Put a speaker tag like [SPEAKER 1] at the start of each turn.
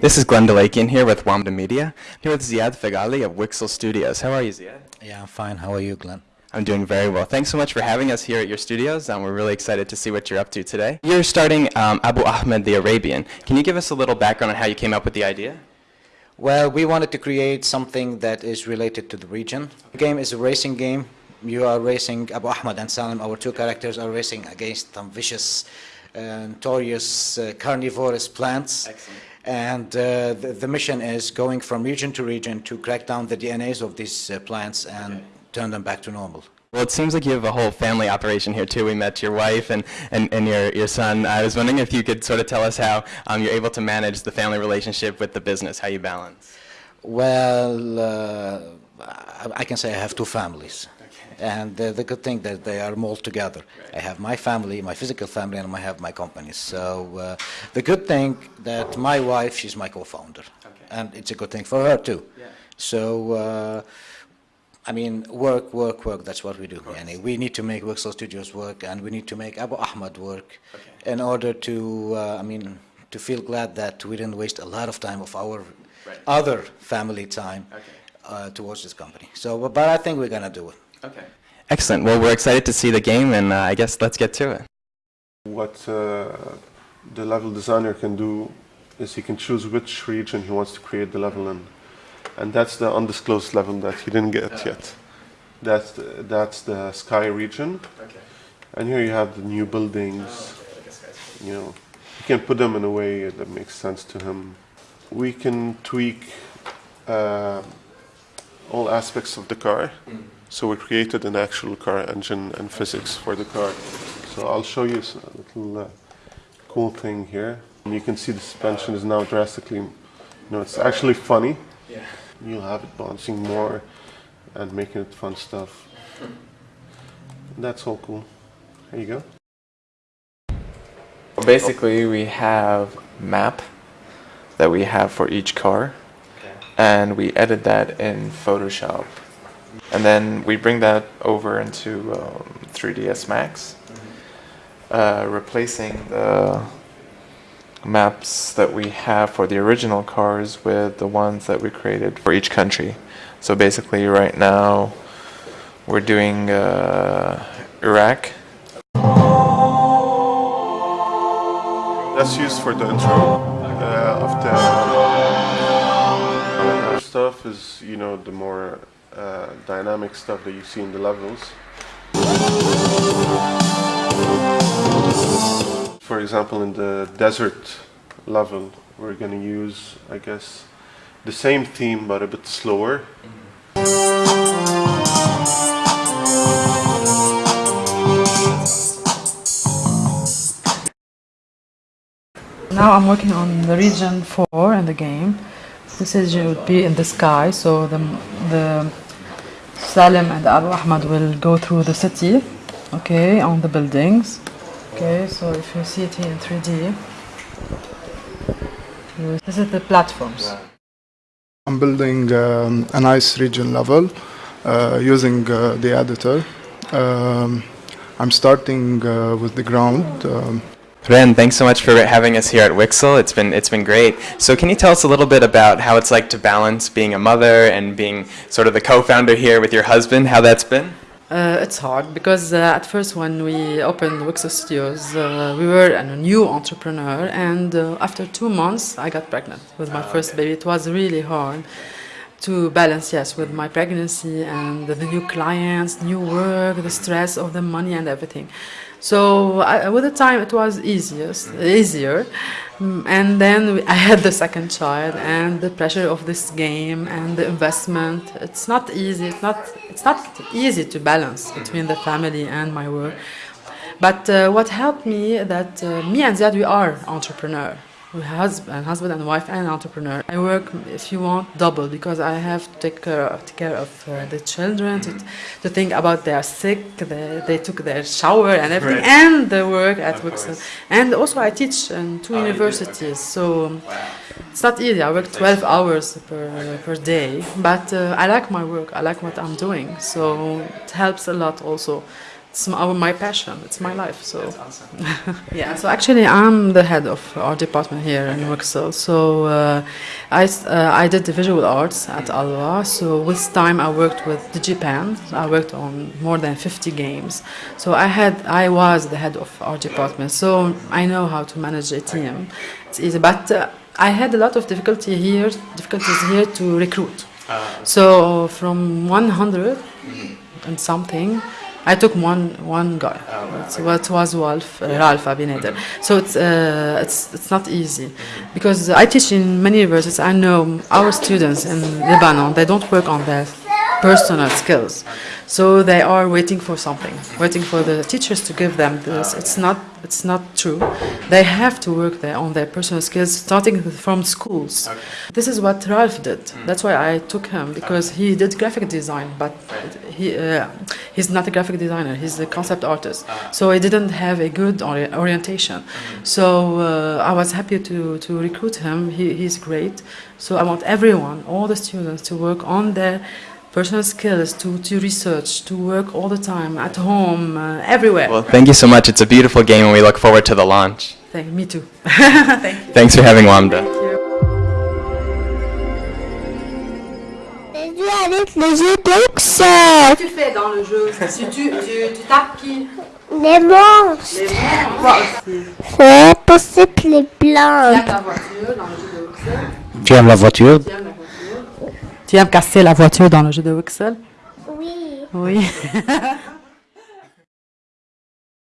[SPEAKER 1] This is Glenn Delakian here with Wamda Media. I'm here with Ziad Feghali of Wixel Studios. How are you, Ziad?
[SPEAKER 2] Yeah, I'm fine. How are you, Glenn?
[SPEAKER 1] I'm doing very well. Thanks so much for having us here at your studios. Um, we're really excited to see what you're up to today. You're starting um, Abu Ahmed the Arabian. Can you give us a little background on how you came up with the idea?
[SPEAKER 2] Well, we wanted to create something that is related to the region. The game is a racing game. You are racing, Abu Ahmed and Salim, our two characters are racing against some vicious, uh, notorious, uh, carnivorous plants.
[SPEAKER 1] Excellent.
[SPEAKER 2] And uh, the, the, mission is going from region to region to crack down the DNAs of these uh, plants and okay. turn them back to normal.
[SPEAKER 1] Well, it seems like you have a whole family operation here too. We met your wife and, and, and your, your son. I was wondering if you could sort of tell us how um, you're able to manage the family relationship with the business, how you balance.
[SPEAKER 2] Well, uh, I can say I have two families. And the, the good thing that they are all together. Right. I have my family, my physical family, and I have my company. So uh, the good thing that my wife, she's my co-founder. Okay. And it's a good thing for her too. Yeah. So, uh, I mean, work, work, work, that's what we do. And we need to make Wixel Studios work, and we need to make Abu Ahmed work okay. in order to, uh, I mean, to feel glad that we didn't waste a lot of time of our right. other family time okay. uh, towards this company. So, but I think we're going to do it.
[SPEAKER 1] Okay. Excellent. Well, we're excited to see the game, and uh, I guess let's get to it.
[SPEAKER 3] What uh, the level designer can do is he can choose which region he wants to create the level in. And that's the undisclosed level that he didn't get yet. That's the, that's the sky region. Okay. And here you have the new buildings. Oh, okay. You know, you can put them in a way that makes sense to him. We can tweak uh, all aspects of the car. Mm. So we created an actual car engine and physics for the car. So I'll show you a little uh, cool thing here. And you can see the suspension is now drastically, you know, it's actually funny. Yeah. You'll have it bouncing more and making it fun stuff. That's all cool. There you go.
[SPEAKER 4] Basically, we have map that we have for each car, okay. and we edit that in Photoshop. And then we bring that over into um, 3ds Max, uh, replacing the maps that we have for the original cars with the ones that we created for each country. So basically right now we're doing uh, Iraq.
[SPEAKER 3] That's used for the intro uh, of the stuff is, you know, the more uh, dynamic stuff that you see in the levels. For example, in the desert level, we're going to use, I guess, the same theme but a bit slower.
[SPEAKER 5] Now I'm working on the region 4 in the game. This would be in the sky, so the, the Salim and Abu Ahmad will go through the city, okay, on the buildings. Okay, so if you see it here in 3D, this is the platforms.
[SPEAKER 6] I'm building um, a nice region level uh, using uh, the editor. Um, I'm starting uh, with the ground. Um,
[SPEAKER 1] Ren, thanks so much for having us here at Wixel. It's been it's been great. So can you tell us a little bit about how it's like to balance being a mother and being sort of the co-founder here with your husband? How that's been?
[SPEAKER 5] Uh, it's hard because uh, at first when we opened Wixel Studios, uh, we were a new entrepreneur, and uh, after two months, I got pregnant with my oh, first okay. baby. It was really hard to balance, yes, with my pregnancy and the new clients, new work, the stress of the money and everything. So I, with the time it was easiest, easier. Mm, and then I had the second child and the pressure of this game and the investment. It's not easy. It's not, it's not easy to balance between the family and my work. But uh, what helped me that uh, me and Ziad, we are entrepreneur husband, husband and wife and entrepreneur. I work, if you want, double because I have to take care, take care of uh, the children, to, to think about they are sick, they, they took their shower and everything, right. and the work at Wixel. And also I teach in two oh, universities, so wow. It's not easy. I work 12 hours per, per day, but uh, I like my work. I like what I'm doing, so it helps a lot. Also, it's my, my passion. It's my life. So yeah. So actually, I'm the head of our department here in Wixel. So uh, I uh, I did the visual arts at Alwa. So with time, I worked with Digipan. I worked on more than 50 games. So I had I was the head of our department. So I know how to manage a team. It's easy, but. Uh, I had a lot of difficulty here, difficulties here to recruit. So from 100 and something, I took one one guy. So it was Wolf, uh, Ralph Abinader. So it's uh, it's it's not easy because I teach in many universities. I know our students in Lebanon they don't work on their personal skills, so they are waiting for something, waiting for the teachers to give them this. It's not it's not true. They have to work there on their personal skills, starting from schools. This is what Ralph did. That's why I took him because he did graphic design, but he uh, he's not a graphic designer. He's a concept artist, so he didn't have a good ori- orientation. So uh, I was happy to to recruit him. He, he's great. So I want everyone, all the students, to work on their personal skills, to, to research, to work all the time at home, uh, everywhere.
[SPEAKER 1] Well, thank you so much. It's a beautiful game, and we look forward to the launch.
[SPEAKER 5] Thank, me too. Thank you.
[SPEAKER 1] Thanks for having Wamda.
[SPEAKER 7] J'ai joué avec le jeu d'Oxford.
[SPEAKER 5] tu fais dans le jeu Si tu, tu, tu tapes qui
[SPEAKER 7] Les monstres.
[SPEAKER 5] Les Moi aussi.
[SPEAKER 7] C'est possible les blancs.
[SPEAKER 5] la voiture dans le jeu de
[SPEAKER 2] Tu aimes la voiture
[SPEAKER 5] Tu aimes la voiture Tu aimes casser la voiture dans le jeu de Wixel
[SPEAKER 7] Oui.
[SPEAKER 5] Oui.